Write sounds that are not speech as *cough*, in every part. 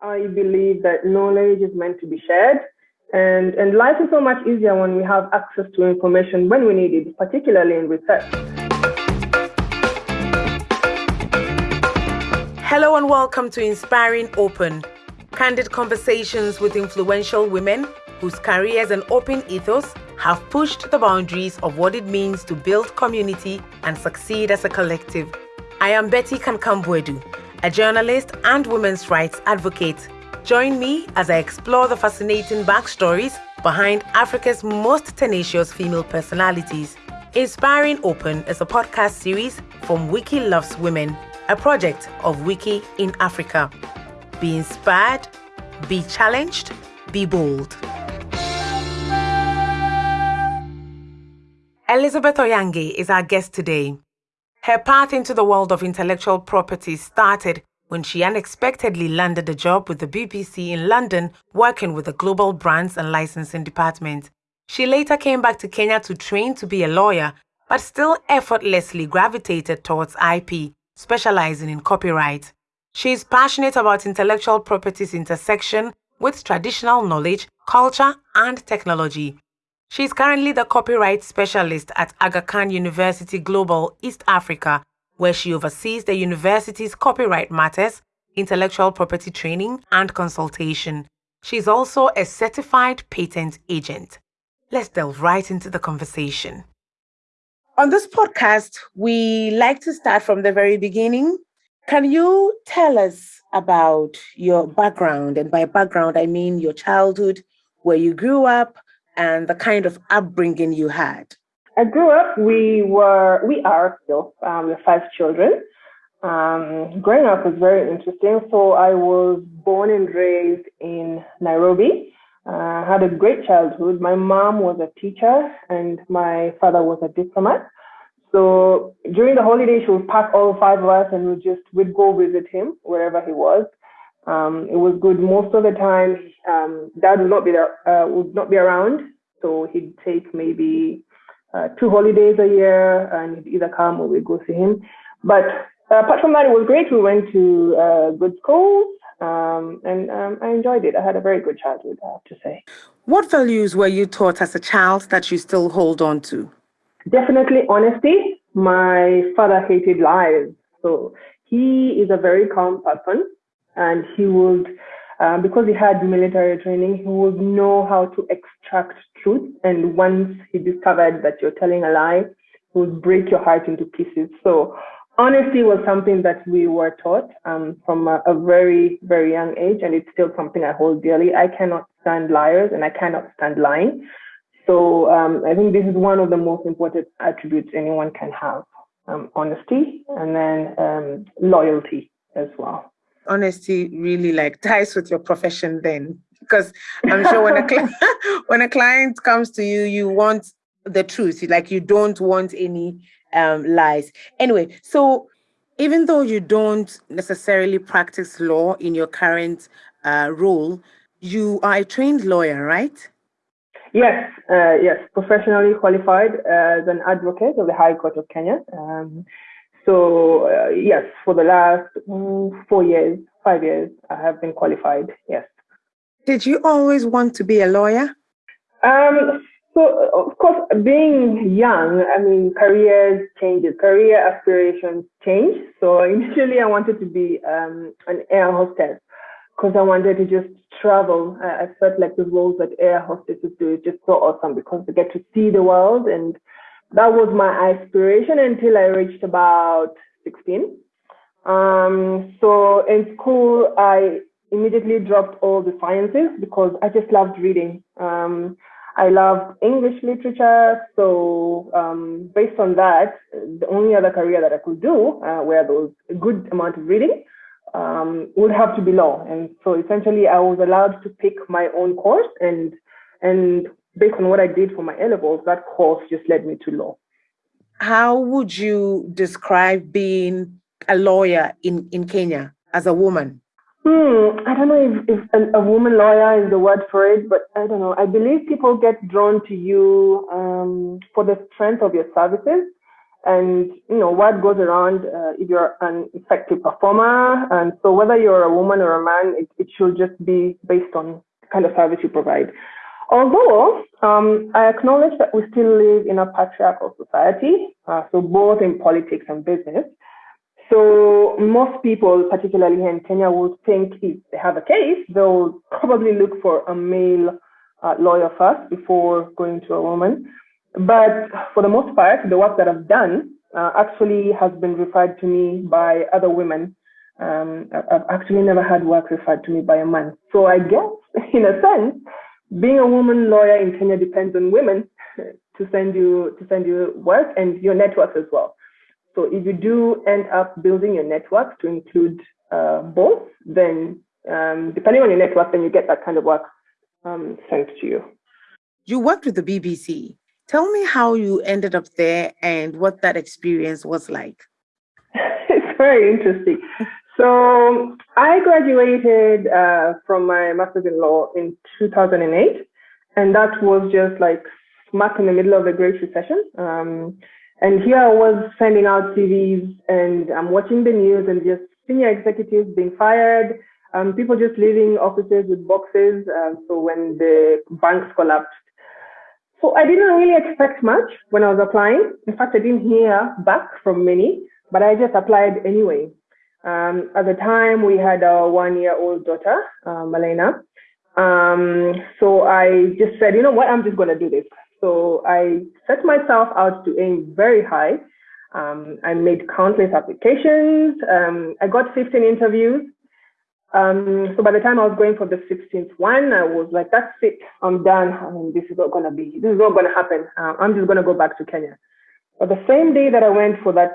I believe that knowledge is meant to be shared. And, and life is so much easier when we have access to information when we need it, particularly in research. Hello and welcome to Inspiring Open, candid conversations with influential women whose careers and open ethos have pushed the boundaries of what it means to build community and succeed as a collective. I am Betty Kankam-Boadu, a journalist and women's rights advocate. Join me as I explore the fascinating backstories behind Africa's most tenacious female personalities. Inspiring Open is a podcast series from Wiki Loves Women, a project of Wiki in Africa. Be inspired, be challenged, be bold. Elizabeth Oyange is our guest today. Her path into the world of intellectual property started when she unexpectedly landed a job with the BBC in London working with the global brands and licensing department. She later came back to Kenya to train to be a lawyer, but still effortlessly gravitated towards IP, specializing in copyright. She is passionate about intellectual property's intersection with traditional knowledge, culture, and technology. She is currently the copyright specialist at Aga Khan University Global East Africa, where she oversees the university's copyright matters, intellectual property training, and consultation. She is also a certified patent agent. Let's delve right into the conversation. On this podcast, we like to start from the very beginning. Can you tell us about your background? And by background, I mean your childhood, where you grew up, and the kind of upbringing you had? I grew up, we were, we are still, um, we have five children. Um, growing up was very interesting. So I was born and raised in Nairobi. Uh, had a great childhood. My mom was a teacher and my father was a diplomat. So during the holiday, she would pack all five of us and we just we'd go visit him wherever he was. Um, it was good most of the time. Um, dad would not be there, uh, would not be around, so he'd take maybe uh, two holidays a year, and he'd either come or we'd go see him. But uh, apart from that, it was great. We went to uh, good schools, um, and um, I enjoyed it. I had a very good childhood, I have to say. What values were you taught as a child that you still hold on to? Definitely honesty. My father hated lies, so he is a very calm person and he would, um, because he had military training, he would know how to extract truth. And once he discovered that you're telling a lie, he would break your heart into pieces. So honesty was something that we were taught um, from a, a, very, very young age, and it's still something I hold dearly. I cannot stand liars, and I cannot stand lying. So um, I think this is one of the most important attributes anyone can have: um, honesty, and then um, loyalty as well honesty really like ties with your profession then? Because i'm sure when a *laughs* when a client comes to you you want the truth. Like you don't want any um, lies. Anyway so even though you don't necessarily practice law in your current uh, role you are a trained lawyer right? Yes uh, yes. Professionally qualified as an advocate of the high court of kenya. Um, so uh, yes, for the last mm, four years, five years, I have been qualified. Yes. Did you always want to be a lawyer? Um, so of course, being young, I mean, careers changes, career aspirations change. So *laughs* initially, I wanted to be um, an air hostess because I wanted to just travel. I, I felt like the roles that air hostesses do is just so awesome because they get to see the world and that was my aspiration until I reached about 16. Um, so in school, I immediately dropped all the sciences because I just loved reading. Um, I loved English literature. So um, based on that, the only other career that I could do uh, where there was a good amount of reading um, would have to be law. And so essentially, I was allowed to pick my own course and and based on what I did for my A levels, that course just led me to law. How would you describe being a lawyer in, in Kenya as a woman? Hmm, I don't know if, if a, a, woman lawyer is the word for it, but I don't know. I believe people get drawn to you um, for the strength of your services And you know what goes around uh, if you're an effective performer, and so whether you're a woman or a man, it, it should just be based on the kind of service you provide. Although um, I acknowledge that we still live in a patriarchal society, uh, so both in politics and business. So most people, particularly in Kenya, would think if they have a case, they'll probably look for a male uh, lawyer first before going to a woman. But for the most part, the work that I've done uh, actually has been referred to me by other women. Um, I've actually never had work referred to me by a man. So I guess, *laughs* in a sense, being a woman lawyer in Kenya depends on women to send you to send you work and your network as well. So if you do end up building your network to include uh, both, then um, depending on your network, then you get that kind of work um, sent to you. You worked with the BBC. Tell me how you ended up there and what that experience was like. *laughs* it's very interesting. So I graduated uh, from my master's in law in 2008, and that was just like smack in the middle of the Great Recession. Um, and here I was sending out CVs, and I'm watching the news and just senior executives being fired, um, people just leaving offices with boxes. Um, so when the banks collapsed, so I didn't really expect much when I was applying. In fact, I didn't hear back from many, but I just applied anyway. Um, at the time, we had our one-year-old daughter, uh, Malena. Um, so I just said, you know what, I'm just going to do this. So I set myself out to aim very high. Um, I made countless applications. Um, I got 15 interviews. Um, so by the time I was going for the 16th one, I was like, that's it, I'm done. I mean, this is not going to be, this is not going to happen. Uh, I'm just going to go back to Kenya. But the same day that I went for that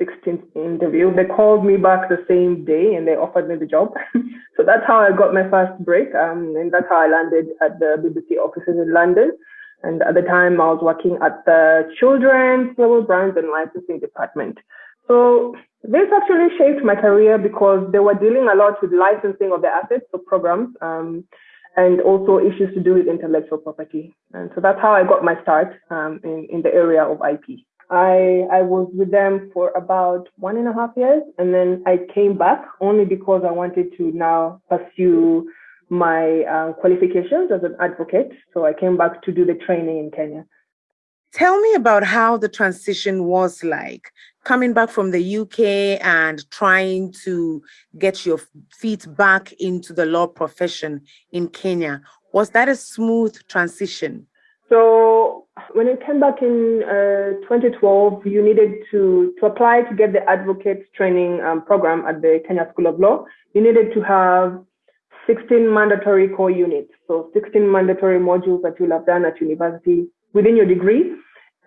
16th interview. They called me back the same day and they offered me the job. *laughs* so that's how I got my first break. Um, and that's how I landed at the BBC offices in London. And at the time, I was working at the Children's Global Brands and Licensing Department. So this actually shaped my career because they were dealing a lot with licensing of the assets of programs um, and also issues to do with intellectual property. And so that's how I got my start um, in, in the area of IP. I I was with them for about one and a half years, and then I came back only because I wanted to now pursue my uh, qualifications as an advocate. So I came back to do the training in Kenya. Tell me about how the transition was like coming back from the UK and trying to get your feet back into the law profession in Kenya. Was that a smooth transition? So when you came back in uh, 2012, you needed to, to apply to get the advocate training um, program at the Kenya School of Law. You needed to have 16 mandatory core units, so 16 mandatory modules that you'll have done at university within your degree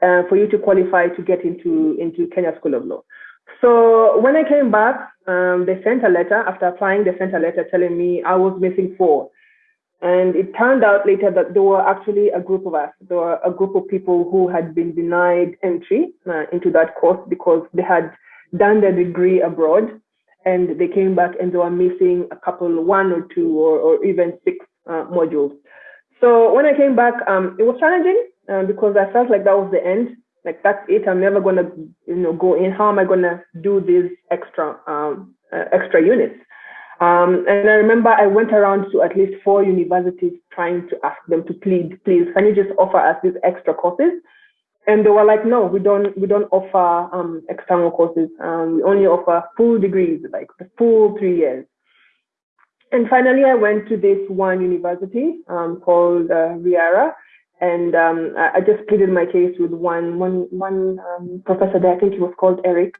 uh, for you to qualify to get into, into Kenya School of Law. So when I came back, um, they sent a letter. After applying, they sent a letter telling me I was missing four. And it turned out later that there were actually a group of us. There were a group of people who had been denied entry uh, into that course because they had done their degree abroad and they came back and they were missing a couple, one or two, or, or even six uh, modules. So when I came back, um, it was challenging uh, because I felt like that was the end. Like that's it. I'm never gonna, you know, go in. How am I gonna do these extra, um, uh, extra units? Um, and I remember I went around to at least four universities trying to ask them to plead, please, can you just offer us these extra courses? And they were like, no, we don't, we don't offer um, external courses. Um, we only offer full degrees, like the full three years. And finally, I went to this one university um, called uh, Riara, and um, I, just pleaded my case with one, one, one um, professor there. I think he was called Eric.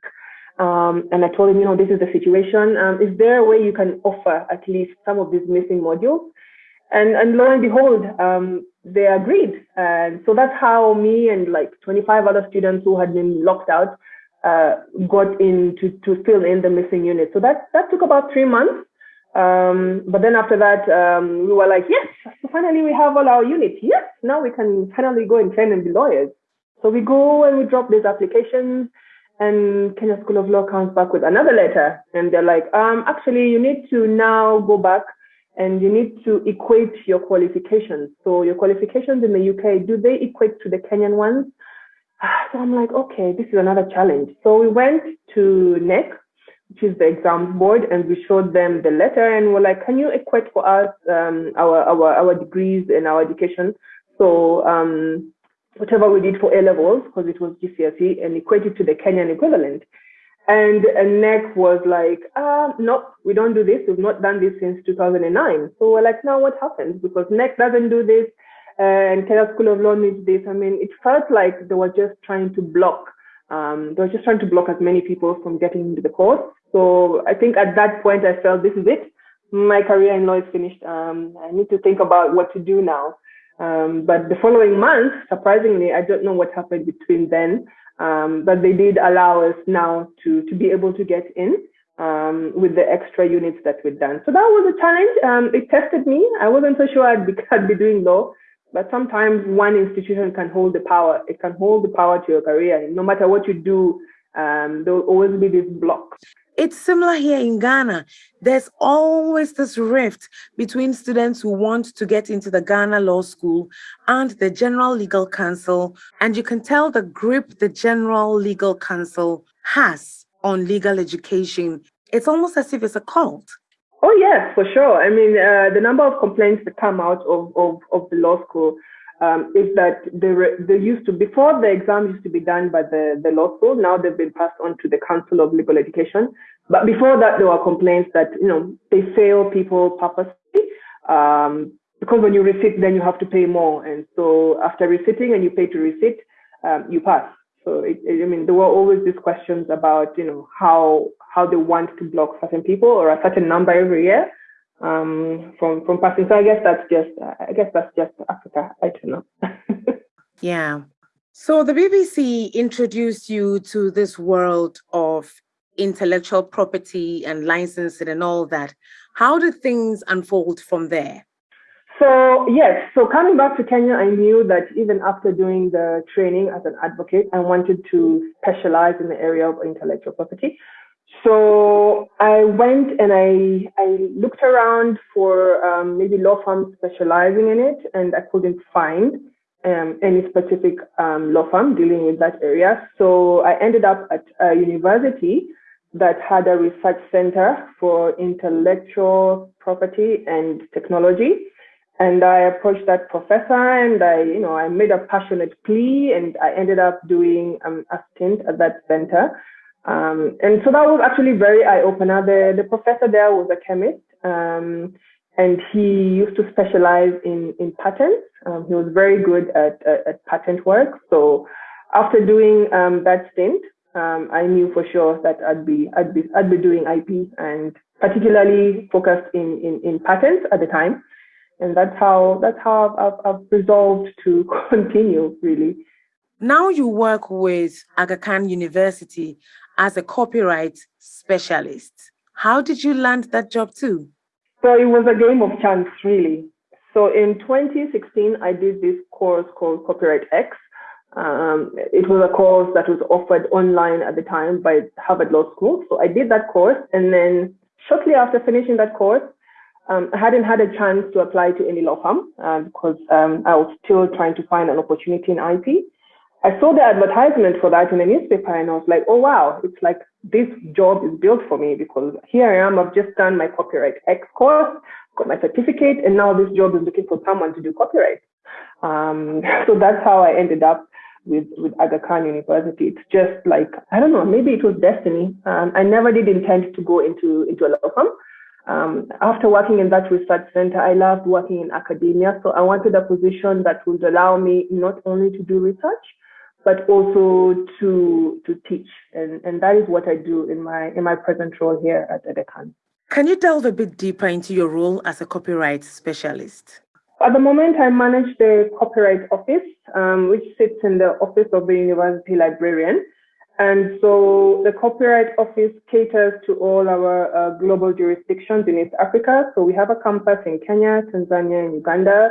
Um, and I told him, you know, this is the situation. Um, is there a way you can offer at least some of these missing modules? And, and lo and behold, um, they agreed. And so that's how me and like 25 other students who had been locked out uh, got in to, to fill in the missing unit. So that, that took about three months. Um, but then after that, um, we were like, yes, finally we have all our units. Yes, now we can finally go and train and be lawyers. So we go and we drop these applications and Kenya School of Law comes back with another letter, and they're like, um, actually, you need to now go back and you need to equate your qualifications. So your qualifications in the UK, do they equate to the Kenyan ones? *sighs* So I'm like, okay, this is another challenge. So we went to NEC, which is the exam board, and we showed them the letter and we're like, can you equate for us um, our, our, our degrees and our education? So um, whatever we did for A levels, because it was GCSE, and equate it to the Kenyan equivalent. And, NEC was like, uh, no, we don't do this. We've not done this since 2009. So we're like, now what happens? Because NEC doesn't do this and Kenya School of Law needs this. I mean, it felt like they were just trying to block, um, they were just trying to block as many people from getting into the course. So I think at that point I felt this is it. My career in law is finished. Um, I need to think about what to do now. Um, but the following month, surprisingly, I don't know what happened between then, um, but they did allow us now to, to be able to get in um, with the extra units that we'd done. So that was a challenge. Um, it tested me. I wasn't so sure I'd be, *laughs* I'd be doing law, but sometimes one institution can hold the power. It can hold the power to your career. No matter what you do, um, there will always be this block. It's similar here in Ghana. There's always this rift between students who want to get into the Ghana Law School and the General Legal Council. And you can tell the grip the General Legal Council has on legal education. It's almost as if it's a cult. Oh yes, for sure. I mean, uh, the number of complaints that come out of, of, of the law school um, is that they, they used to, before the exam used to be done by the, the law school, now they've been passed on to the Council of Legal Education. But before that, there were complaints that, you know, they fail people purposely. Um, because when you resit, then you have to pay more. And so after resitting and you pay to resit, um, you pass. So it, it, I mean, there were always these questions about, you know, how how they want to block certain people or a certain number every year um, from from passing. So I guess that's just I guess that's just Africa. I don't know. *laughs* yeah. So the BBC introduced you to this world of intellectual property and licensing and all that. How did things unfold from there? So yes, so coming back to Kenya, I knew that even after doing the training as an advocate, I wanted to specialize in the area of intellectual property. So I went and I, I looked around for um, maybe law firms specializing in it, and I couldn't find um, any specific um, law firm dealing with that area. So I ended up at a university that had a research center for intellectual property and technology. And I approached that professor and I, you know, I made a passionate plea and I ended up doing um, a stint at that center um, and so that was actually very eye opener. The, the professor there was a chemist, um, and he used to specialize in, in patents. Um, he was very good at, at, at, patent work. So after doing um, that stint, um, I knew for sure that I'd be, I'd be, I'd be doing IP and particularly focused in, in, in patents at the time. And that's how, that's how I've, I've resolved to *laughs* continue really. Now you work with Aga Khan University as a copyright specialist. How did you land that job too? So it was a game of chance, really. So in 2016, I did this course called Copyright X. Um, it was a course that was offered online at the time by Harvard Law School. So I did that course. And then shortly after finishing that course, um, I hadn't had a chance to apply to any law firm uh, because um, I was still trying to find an opportunity in IP. I saw the advertisement for that in a newspaper and I was like, oh, wow, it's like this job is built for me because here I am, I've just done my copyright X course, got my certificate, and now this job is looking for someone to do copyright. Um, *laughs* so that's how I ended up with, with Aga Khan University. It's just like, I don't know, maybe it was destiny. Um, I never did intend to go into, into a law firm. Um, after working in that research center, I loved working in academia. So I wanted a position that would allow me not only to do research, but also to to teach, and and that is what I do in my in my present role here at Khan. Can you delve a bit deeper into your role as a copyright specialist? At the moment, I manage the copyright office, um, which sits in the office of the university librarian. And so the copyright office caters to all our uh, global jurisdictions in East Africa. So we have a campus in Kenya, Tanzania, and Uganda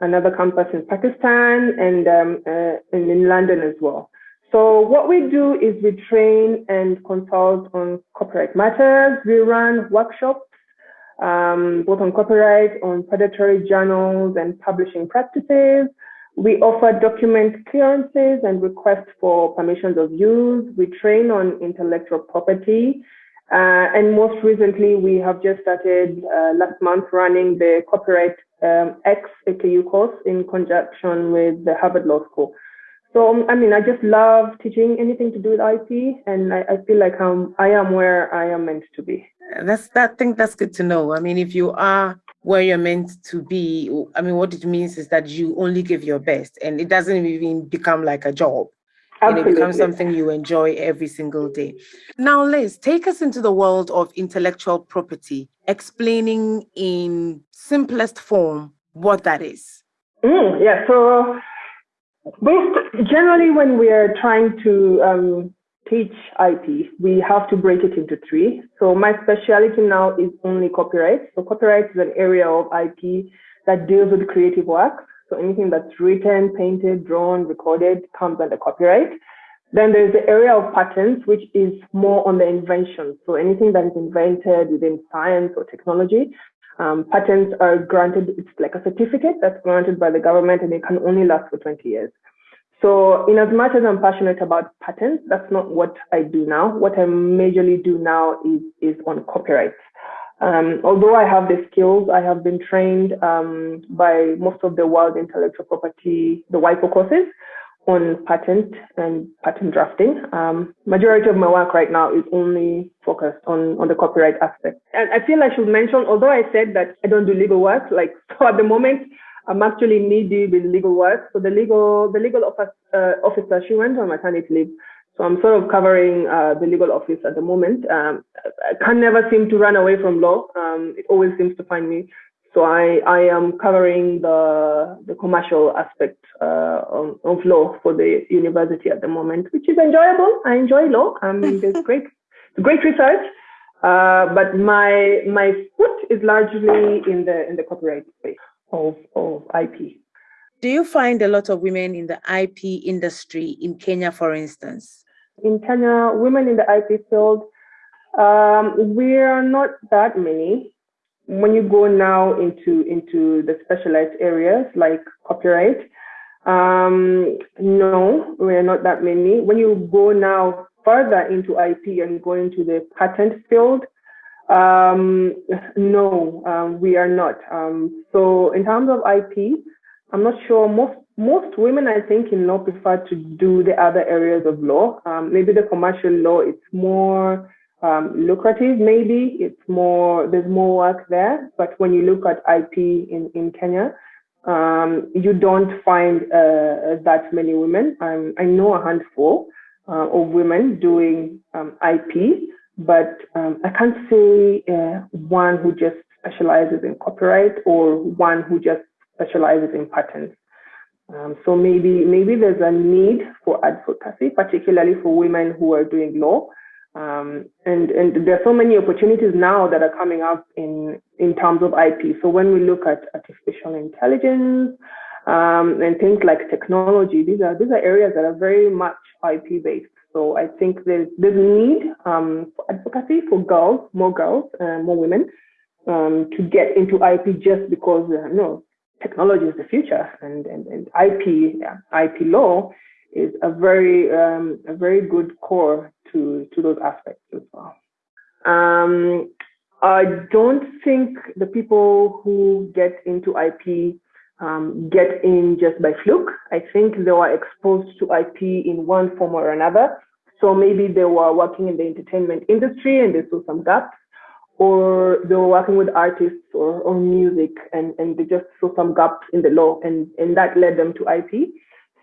another campus in Pakistan and, um, uh, and in London as well. So what we do is we train and consult on copyright matters. We run workshops, um, both on copyright, on predatory journals and publishing practices. We offer document clearances and requests for permissions of use. We train on intellectual property. Uh, and most recently, we have just started uh, last month running the Copyright um, X AKU course in conjunction with the Harvard Law School. So, um, I mean, I just love teaching anything to do with IP, and I, I feel like I'm, I am where I am meant to be. That's that. I think that's good to know. I mean, if you are where you're meant to be, I mean, what it means is that you only give your best, and it doesn't even become like a job. And it becomes something you enjoy every single day. Now, Liz, take us into the world of intellectual property, explaining in simplest form what that is. Mm, yeah. So, based, generally, when we are trying to um, teach IP, we have to break it into three. So my specialty now is only copyright. So copyright is an area of IP that deals with creative work. So anything that's written, painted, drawn, recorded comes under copyright. Then there's the area of patents, which is more on the invention. So anything that is invented within science or technology, um, patents are granted, it's like a certificate that's granted by the government and it can only last for 20 years. So in as much as I'm passionate about patents, that's not what I do now. What I majorly do now is, is on copyright. Um, although I have the skills, I have been trained um, by most of the world intellectual property, the WIPO courses on patent and patent drafting. Um, majority of my work right now is only focused on, on the copyright aspect. And I feel I should mention, although I said that I don't do legal work, like *laughs* so at the moment, I'm actually knee deep in legal work. So the legal the legal office, uh, officer she went on maternity leave. So I'm sort of covering uh, the legal office at the moment. Um, I can never seem to run away from law. Um, it always seems to find me. So I, I am covering the the commercial aspect uh, of, of, law for the university at the moment, which is enjoyable. I enjoy law. I mean, *laughs* there's great great research. Uh, but my my foot is largely in the in the copyright space of, of IP. Do you find a lot of women in the IP industry in Kenya, for instance? In Kenya, women in the IP field, um, we are not that many. When you go now into into the specialized areas like copyright, um, no, we are not that many. When you go now further into IP and go into the patent field, um, no, um, we are not. Um, so in terms of IP, I'm not sure. Most most women, I think, in law prefer to do the other areas of law. Um, maybe the commercial law, it's more um, lucrative. Maybe it's more there's more work there. But when you look at IP in in Kenya, um, you don't find uh, that many women. I know a handful uh, of women doing IP but um, I can't say uh, one who just specializes in copyright or one who just specializes in patents. Um, so maybe maybe there's a need for advocacy, particularly for women who are doing law. Um, and and there are so many opportunities now that are coming up in in terms of IP. So when we look at artificial intelligence um, and things like technology, these are these are areas that are very much IP based. So I think there's, there's a need um, for advocacy for girls, more girls, uh, more women, um, to get into IP just because, uh, know, technology is the future and, and, and IP, yeah, IP law is a very, um, a very good core to, to those aspects as well. Um, I don't think the people who get into IP um, get in just by fluke. I think they were exposed to IP in one form or another. So maybe they were working in the entertainment industry and they saw some gaps, or they were working with artists or, or music and, and they just saw some gaps in the law and, and that led them to IP.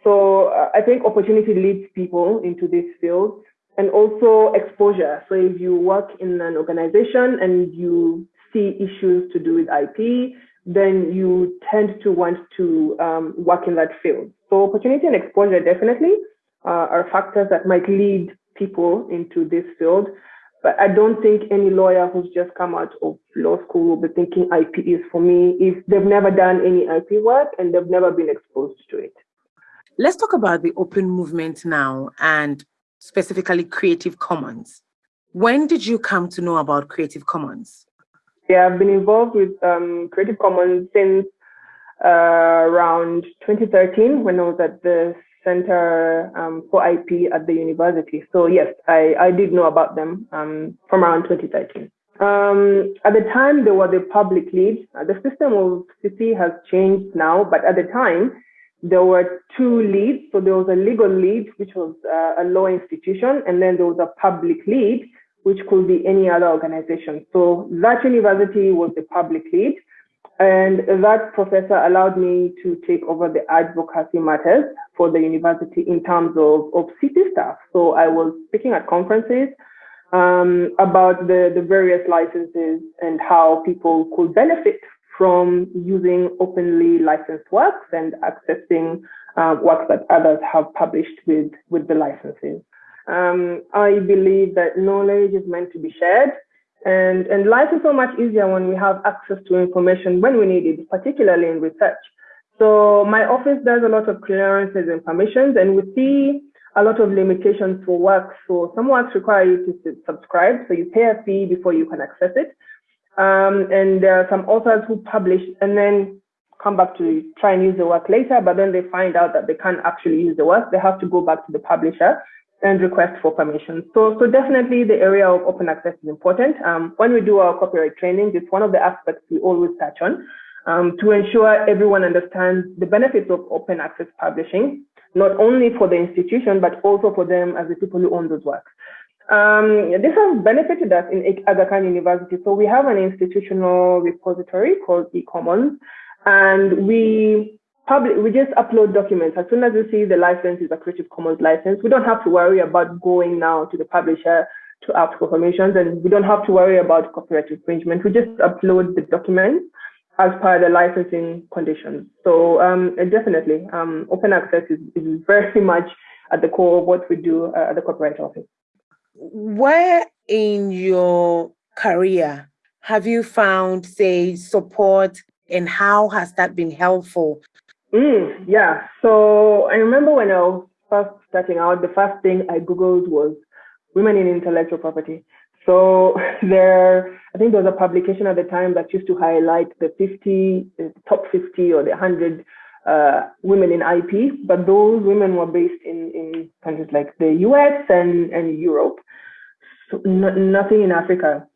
So uh, I think opportunity leads people into this field and also exposure. So if you work in an organization and you see issues to do with IP, then you tend to want to um, work in that field. So opportunity and exposure definitely uh, are factors that might lead people into this field. But I don't think any lawyer who's just come out of law school will be thinking IP is for me if they've never done any IP work and they've never been exposed to it. Let's talk about the open movement now and specifically Creative Commons. When did you come to know about Creative Commons? Yeah, I've been involved with um, Creative Commons since uh, around 2013 when I was at the Center um, for IP at the university. So yes, I, I did know about them um, from around 2013. Um, at the time, there were the public lead. Uh, the system of CC has changed now, but at the time, there were two leads. So there was a legal lead, which was uh, a law institution, and then there was a public lead, which could be any other organization. So that university was the public lead. And that professor allowed me to take over the advocacy matters for the university in terms of, of city staff. So I was speaking at conferences um, about the, the various licenses and how people could benefit from using openly licensed works and accessing uh, works that others have published with, with the licenses. Um, I believe that knowledge is meant to be shared and, and life is so much easier when we have access to information when we need it, particularly in research. So my office does a lot of clearances and permissions, and we see a lot of limitations for work. So some works require you to subscribe, so you pay a fee before you can access it. Um, and there are some authors who publish and then come back to try and use the work later, but then they find out that they can't actually use the work. They have to go back to the publisher and request for permission. So, so definitely the area of open access is important. Um, when we do our copyright training, it's one of the aspects we always touch on um, to ensure everyone understands the benefits of open access publishing, not only for the institution, but also for them as the people who own those works. Um, this has benefited us in Aga Khan University. So we have an institutional repository called eCommons, and we public, we just upload documents. As soon as we see the license is a Creative Commons license, we don't have to worry about going now to the publisher to ask for permissions, and we don't have to worry about copyright infringement. We just upload the documents as per the licensing conditions. So um, definitely, um, open access is, is, very *laughs* much at the core of what we do uh, at the Copyright Office. Where in your career have you found, say, support and how has that been helpful Mm, yeah. So I remember when I was first starting out, the first thing I Googled was women in intellectual property. So *laughs* there, I think there was a publication at the time that used to highlight the 50, the top 50 or the 100 uh, women in IP, but those women were based in, in countries like the US and, and Europe. So nothing in Africa.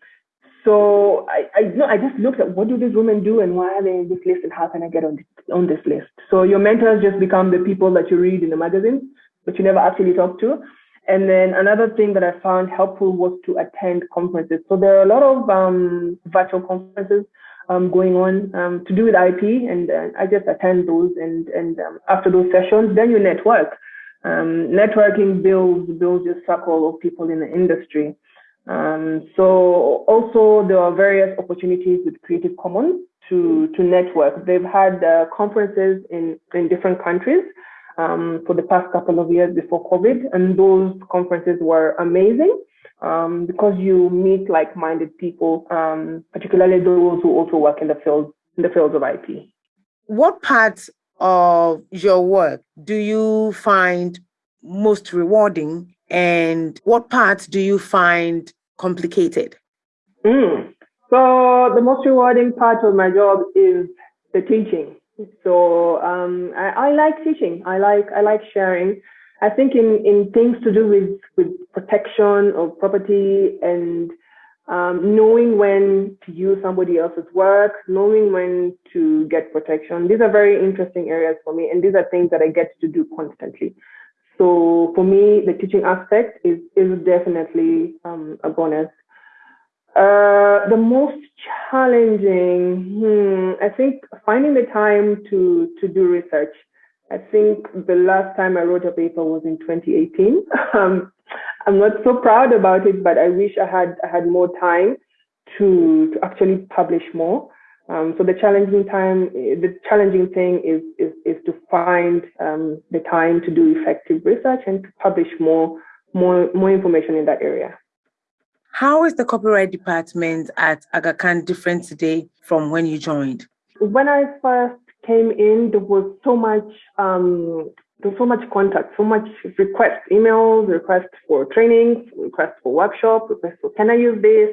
So I, I, no, I just looked at what do these women do and why are they in this list and how can I get on on this list? So your mentors just become the people that you read in the magazines, but you never actually talk to. And then another thing that I found helpful was to attend conferences. So there are a lot of um, virtual conferences um, going on um, to do with IP, and uh, I just attend those. And and um, after those sessions, then you network. Um, networking builds builds your circle of people in the industry. Um, so also there are various opportunities with Creative Commons to, to network. They've had uh, conferences in, in different countries um, for the past couple of years before COVID, and those conferences were amazing um, because you meet like-minded people, um, particularly those who also work in the field in the fields of IP. What parts of your work do you find most rewarding and what parts do you find complicated? Mm. So the most rewarding part of my job is the teaching. So um, I, I, like teaching. I like I like sharing. I think in, in things to do with, with protection of property and um, knowing when to use somebody else's work, knowing when to get protection. These are very interesting areas for me, and these are things that I get to do constantly. So for me, the teaching aspect is, is definitely um, a bonus. Uh, the most challenging, hmm, I think finding the time to, to do research. I think the last time I wrote a paper was in 2018. *laughs* Um, I'm not so proud about it, but I wish I had I had more time to to actually publish more. Um, so the challenging time, the challenging thing is is, is to find um, the time to do effective research and to publish more more more information in that area. How is the copyright department at Aga Khan different today from when you joined? When I first came in, there was so much um, was so much contact, so much requests, emails, requests for training, requests for workshop, requests for can I use this?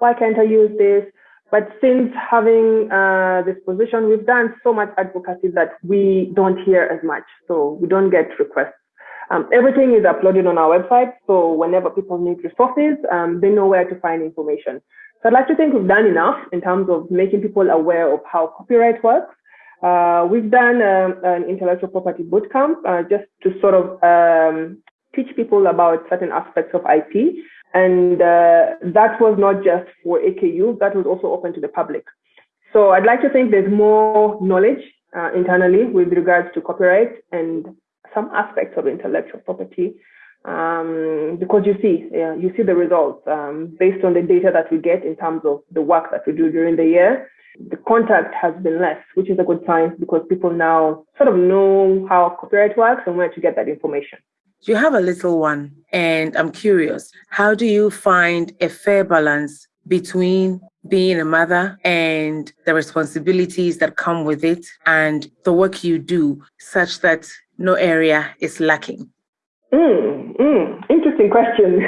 Why can't I use this? But since having uh, this position, we've done so much advocacy that we don't hear as much. So we don't get requests. Um, everything is uploaded on our website. So whenever people need resources, um, they know where to find information. So I'd like to think we've done enough in terms of making people aware of how copyright works. Uh, we've done um, an intellectual property bootcamp uh, just to sort of um, teach people about certain aspects of IP. And uh, that was not just for AKU, that was also open to the public. So I'd like to think there's more knowledge uh, internally with regards to copyright and some aspects of intellectual property um, because you see, yeah, you see the results um, based on the data that we get in terms of the work that we do during the year. The contact has been less, which is a good sign because people now sort of know how copyright works and where to get that information. You have a little one, and I'm curious, how do you find a fair balance between being a mother and the responsibilities that come with it and the work you do such that no area is lacking? Mm, mm, interesting question.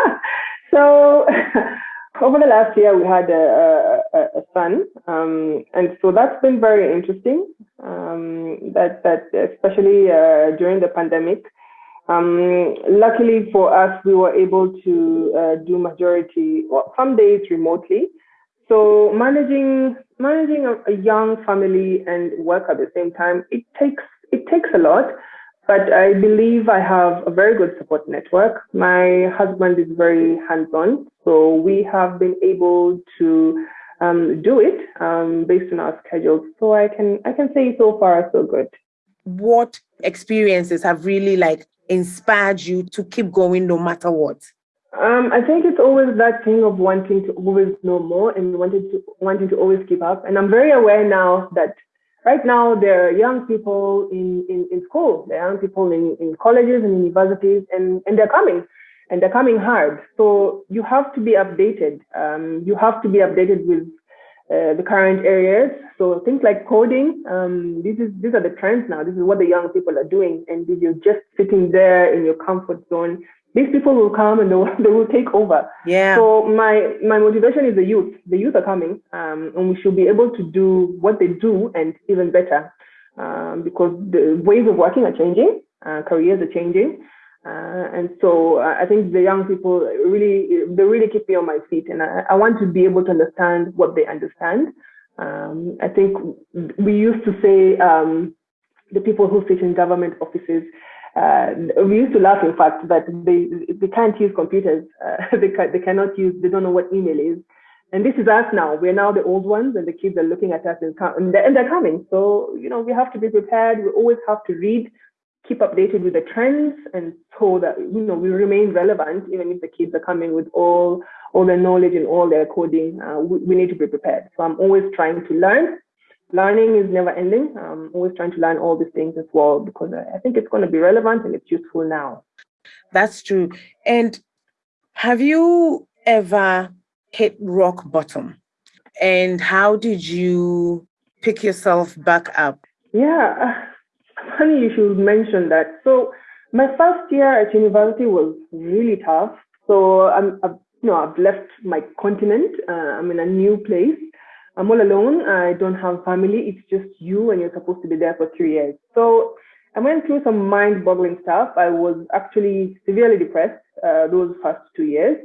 *laughs* so, *laughs* over the last year, we had a, a, a son, um, and so that's been very interesting. Um, that that especially uh, during the pandemic, um, luckily for us, we were able to uh, do majority, well, some days remotely. So managing managing a, a, young family and work at the same time, it takes it takes a lot. But I believe I have a very good support network. My husband is very hands-on, so we have been able to um, do it um, based on our schedules. So I can I can say so far so good. What experiences have really like inspired you to keep going no matter what? Um, I think it's always that thing of wanting to always know more and wanting to wanting to always keep up. And I'm very aware now that right now there are young people in, in, in school, there are young people in, in colleges and universities, and, and they're coming and they're coming hard. So you have to be updated. Um, you have to be updated with uh, the current areas. So things like coding, um, this is these are the trends now. This is what the young people are doing, and if you're just sitting there in your comfort zone, these people will come and they will, *laughs* they will take over. Yeah. So my my motivation is the youth. The youth are coming, um, and we should be able to do what they do and even better, um, because the ways of working are changing, uh, careers are changing. Uh, and so uh, I think the young people really, they really keep me on my feet and I, I want to be able to understand what they understand. Um, I think we used to say um, the people who sit in government offices, uh, we used to laugh, in fact, that they they can't use computers. Uh, *laughs* they can, they cannot use. They don't know what email is. And this is us now. We're now the old ones, and the kids are looking at us and, and they're coming. So you know we have to be prepared. We always have to read keep updated with the trends and so that you know we remain relevant even if the kids are coming with all all their knowledge and all their coding uh, we, we, need to be prepared so i'm always trying to learn learning is never ending i'm always trying to learn all these things as well because i think it's going to be relevant and it's useful now that's true and have you ever hit rock bottom and how did you pick yourself back up yeah *laughs* funny you should mention that. So my first year at university was really tough. So I'm, I've, you know, I've left my continent. Uh, I'm in a new place. I'm all alone. I don't have family. It's just you, and you're supposed to be there for three years. So I went through some mind-boggling stuff. I was actually severely depressed uh, those first two years.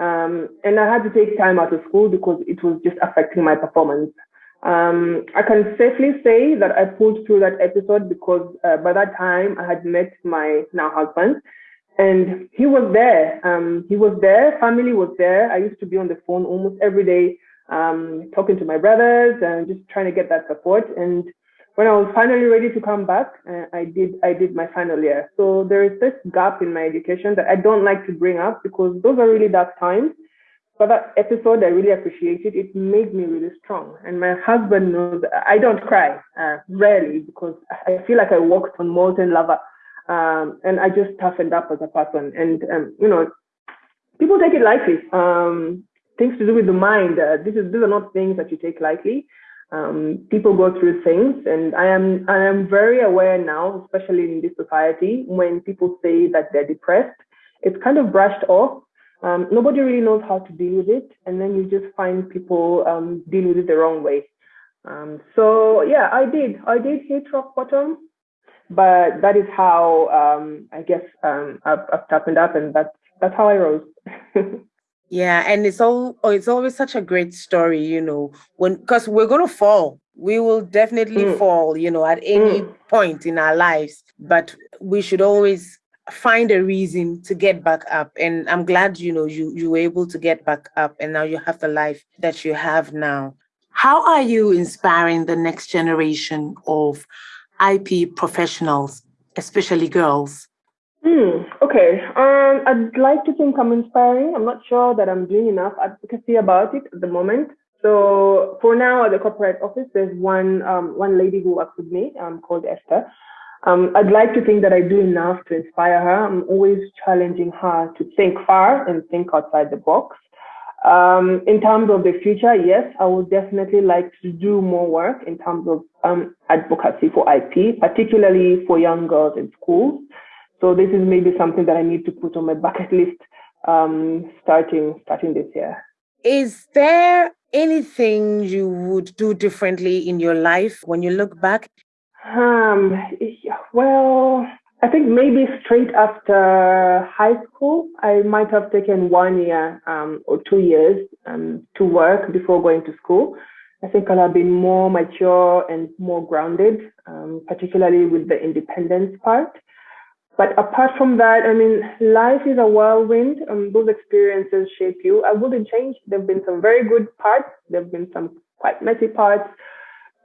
Um, and I had to take time out of school because it was just affecting my performance. Um, I can safely say that I pulled through that episode because uh, by that time I had met my now husband and he was there. Um, he was there, family was there. I used to be on the phone almost every day, um, talking to my brothers and just trying to get that support. And when I was finally ready to come back, uh, I did I did my final year. So there is this gap in my education that I don't like to bring up because those are really dark times. But that episode, I really appreciated. It made me really strong. And my husband knows I don't cry, uh, rarely, because I feel like I walked on molten lava. Um, and I just toughened up as a person. And, um, you know, people take it lightly. Um, things to do with the mind. Uh, this is, these are not things that you take lightly. Um, people go through things, and I am I am very aware now, especially in this society, when people say that they're depressed, it's kind of brushed off um, nobody really knows how to deal with it, and then you just find people um, deal with it the wrong way. Um, so yeah, I did. I did hit rock bottom, but that is how um, I guess I've, I've toughened up, and that's that's how I rose. *laughs* yeah, and it's all oh, it's always such a great story, you know, when because we're gonna fall. We will definitely mm. fall, you know, at any mm. point in our lives, but we should always find a reason to get back up and i'm glad you know you you were able to get back up and now you have the life that you have now how are you inspiring the next generation of ip professionals especially girls Hmm. Okay. Um, I'd like to think I'm inspiring. I'm not sure that I'm doing enough advocacy about it at the moment. So for now, at the corporate office, there's one um, one lady who works with me um, called Esther. Um, I'd like to think that I do enough to inspire her. I'm always challenging her to think far and think outside the box. Um, in terms of the future, yes, I would definitely like to do more work in terms of um, advocacy for IP, particularly for young girls in schools. So this is maybe something that I need to put on my bucket list um, starting starting this year. Is there anything you would do differently in your life when you look back? Um, well, I think maybe straight after high school, I might have taken one year um, or two years um, to work before going to school. I think I'll have been more mature and more grounded, um, particularly with the independence part. But apart from that, I mean, life is a whirlwind. Um, those experiences shape you. I wouldn't change. There have been some very good parts. There have been some quite messy parts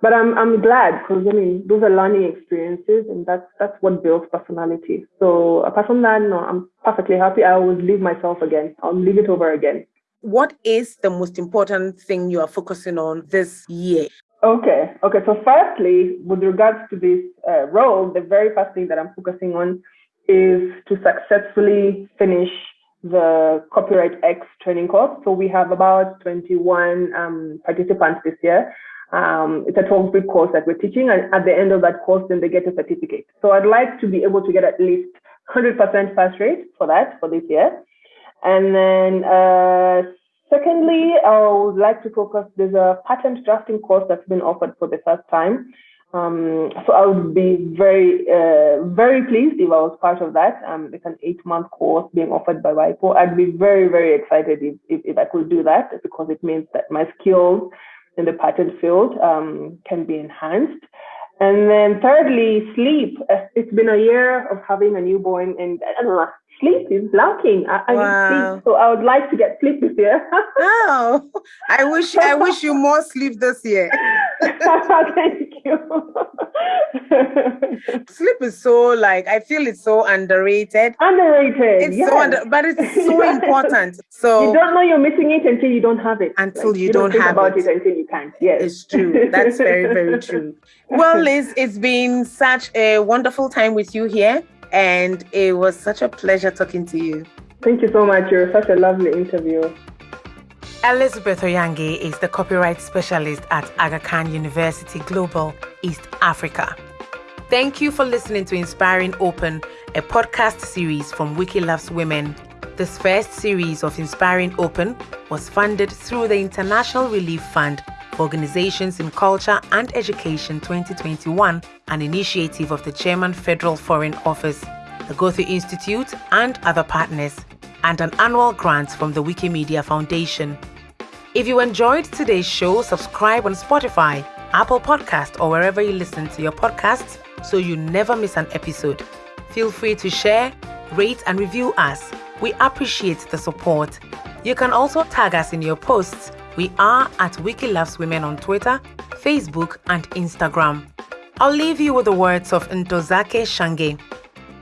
but I'm I'm glad because I mean those are learning experiences and that's that's what builds personality. So apart from that, no, I'm perfectly happy. I always leave myself again. I'll leave it over again. What is the most important thing you are focusing on this year? Okay, okay. So firstly, with regards to this uh, role, the very first thing that I'm focusing on is to successfully finish the Copyright X training course. So we have about 21 um, participants this year um, it's a 12 week course that we're teaching, and at the end of that course, then they get a certificate. So I'd like to be able to get at least 100% pass rate for that for this year. And then, uh, secondly, I would like to focus. There's a patent drafting course that's been offered for the first time. Um, so I would be very, uh, very pleased if I was part of that. Um, it's an eight month course being offered by WIPO. I'd be very, very excited if, if, if I could do that because it means that my skills in the patent field um, can be enhanced. And then thirdly, sleep. It's been a year of having a newborn and I don't know, sleep is lacking. I, wow. sleep, so I would like to get sleep this year. oh, I wish I wish you more sleep this year. *laughs* Thank. *laughs* sleep is so like I feel it's so underrated. Underrated. It's yes. so under, but it's so *laughs* important. So you don't know you're missing it until you don't have it. Until like, you, you, don't, don't have about it. it until you can't. Yes, it's true. That's very very *laughs* true. Well, Liz, it's been such a wonderful time with you here, and it was such a pleasure talking to you. Thank you so much. You're such a lovely interview. Elizabeth Oyangi is the copyright specialist at Aga Khan University Global, East Africa. Thank you for listening to Inspiring Open, a podcast series from Wiki Loves Women. This first series of Inspiring Open was funded through the International Relief Fund for Organizations in Culture and Education 2021, an initiative of the German Federal Foreign Office, the Goethe Institute, and other partners, and an annual grant from the Wikimedia Foundation. If you enjoyed today's show, subscribe on Spotify, Apple Podcast, or wherever you listen to your podcasts so you never miss an episode. Feel free to share, rate, and review us. We appreciate the support. You can also tag us in your posts. We are at Wiki Loves Women on Twitter, Facebook, and Instagram. I'll leave you with the words of Ntozake Shange.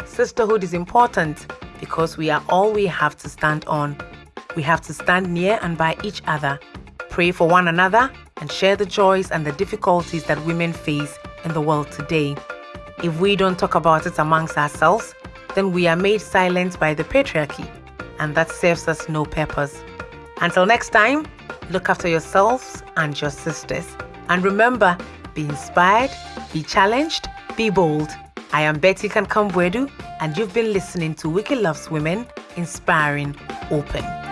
Sisterhood is important because we are all we have to stand on. We have to stand near and by each other, pray for one another, and share the joys and the difficulties that women face in the world today. If we don't talk about it amongst ourselves, then we are made silent by the patriarchy, and that serves us no purpose. Until next time, look after yourselves and your sisters. And remember, be inspired, be challenged, be bold. I am Betty Kankam-Boadu, and you've been listening to Wiki Loves Women, Inspiring Open.